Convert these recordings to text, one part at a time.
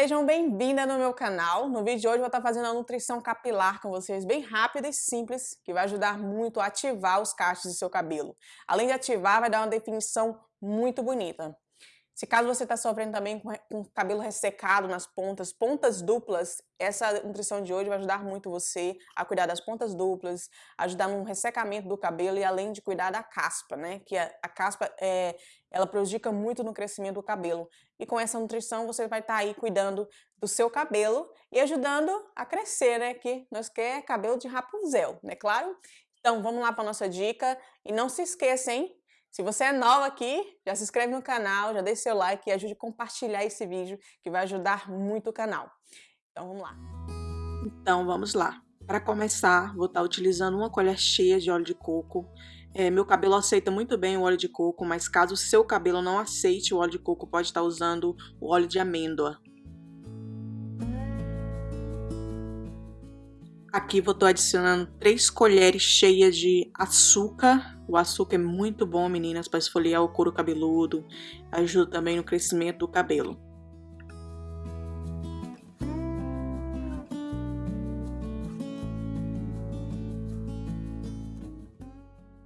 Sejam bem-vindas no meu canal. No vídeo de hoje eu vou estar fazendo a nutrição capilar com vocês, bem rápida e simples, que vai ajudar muito a ativar os cachos do seu cabelo. Além de ativar, vai dar uma definição muito bonita. Se caso você está sofrendo também com, com cabelo ressecado nas pontas, pontas duplas, essa nutrição de hoje vai ajudar muito você a cuidar das pontas duplas, ajudar no ressecamento do cabelo e além de cuidar da caspa, né? Que a, a caspa é, ela prejudica muito no crescimento do cabelo. E com essa nutrição você vai estar tá aí cuidando do seu cabelo e ajudando a crescer, né? Que nós quer cabelo de Rapunzel, né? Claro? Então vamos lá para nossa dica e não se esqueça, hein? Se você é nova aqui, já se inscreve no canal, já deixa seu like e ajude a compartilhar esse vídeo que vai ajudar muito o canal. Então vamos lá. Então vamos lá. Para começar, vou estar tá utilizando uma colher cheia de óleo de coco. É, meu cabelo aceita muito bem o óleo de coco, mas caso o seu cabelo não aceite o óleo de coco, pode estar tá usando o óleo de amêndoa. Aqui vou estar adicionando 3 colheres cheias de açúcar. O açúcar é muito bom, meninas, para esfoliar o couro cabeludo. Ajuda também no crescimento do cabelo.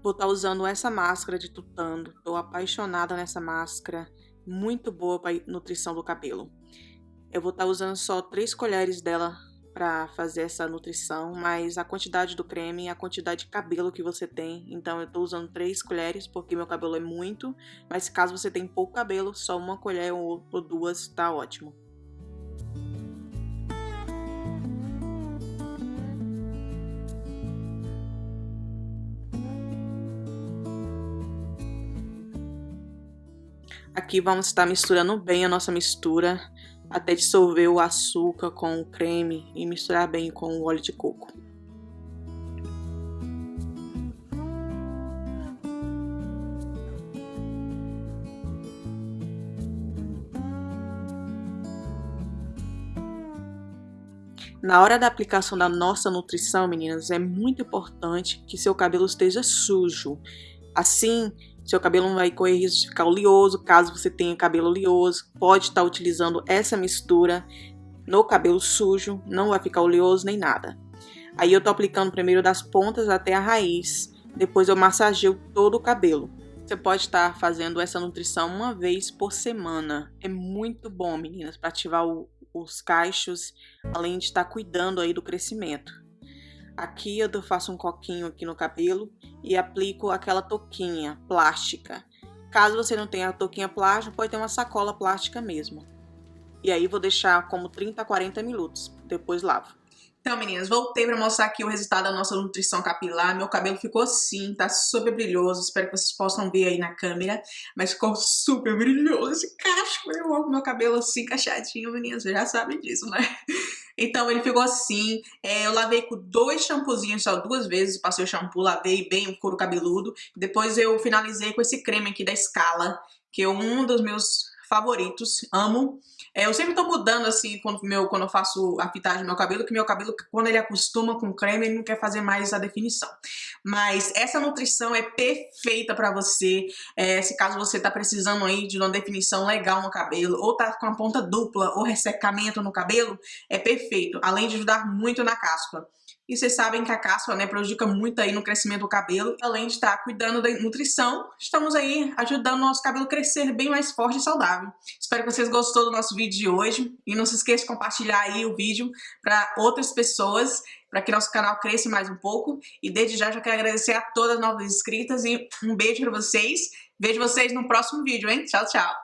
Vou estar usando essa máscara de tutano. Estou apaixonada nessa máscara. Muito boa para nutrição do cabelo. Eu vou estar usando só 3 colheres dela para fazer essa nutrição, mas a quantidade do creme e a quantidade de cabelo que você tem. Então eu tô usando três colheres porque meu cabelo é muito, mas caso você tenha pouco cabelo, só uma colher ou, ou duas tá ótimo. Aqui vamos estar misturando bem a nossa mistura até dissolver o açúcar com o creme e misturar bem com o óleo de coco. Na hora da aplicação da nossa nutrição, meninas, é muito importante que seu cabelo esteja sujo. Assim, seu cabelo não vai correr risco de ficar oleoso, caso você tenha cabelo oleoso, pode estar utilizando essa mistura no cabelo sujo, não vai ficar oleoso nem nada. Aí eu tô aplicando primeiro das pontas até a raiz, depois eu massageio todo o cabelo. Você pode estar fazendo essa nutrição uma vez por semana. É muito bom, meninas, para ativar o, os cachos, além de estar cuidando aí do crescimento. Aqui eu faço um coquinho aqui no cabelo e aplico aquela touquinha plástica. Caso você não tenha a touquinha plástica, pode ter uma sacola plástica mesmo. E aí vou deixar como 30 a 40 minutos, depois lavo. Então, meninas, voltei para mostrar aqui o resultado da nossa nutrição capilar. Meu cabelo ficou assim, tá super brilhoso. Espero que vocês possam ver aí na câmera. Mas ficou super brilhoso esse cacho. Eu amo meu cabelo assim, cacheadinho, meninas. Vocês já sabem disso, né? Então ele ficou assim, é, eu lavei com dois shampoozinhos só duas vezes, passei o shampoo, lavei bem o couro cabeludo. Depois eu finalizei com esse creme aqui da Scala, que é um dos meus favoritos, amo. É, eu sempre tô mudando assim quando, meu, quando eu faço a fitagem do meu cabelo, que meu cabelo, quando ele acostuma com creme, ele não quer fazer mais a definição. Mas essa nutrição é perfeita pra você, é, se caso você tá precisando aí de uma definição legal no cabelo, ou tá com a ponta dupla, ou ressecamento no cabelo, é perfeito, além de ajudar muito na caspa. E vocês sabem que a caspa né, prejudica muito aí no crescimento do cabelo. Além de estar cuidando da nutrição, estamos aí ajudando o nosso cabelo a crescer bem mais forte e saudável. Espero que vocês gostou do nosso vídeo de hoje. E não se esqueça de compartilhar aí o vídeo para outras pessoas, para que nosso canal cresça mais um pouco. E desde já já quero agradecer a todas as novas inscritas e um beijo para vocês. Vejo vocês no próximo vídeo, hein? Tchau, tchau!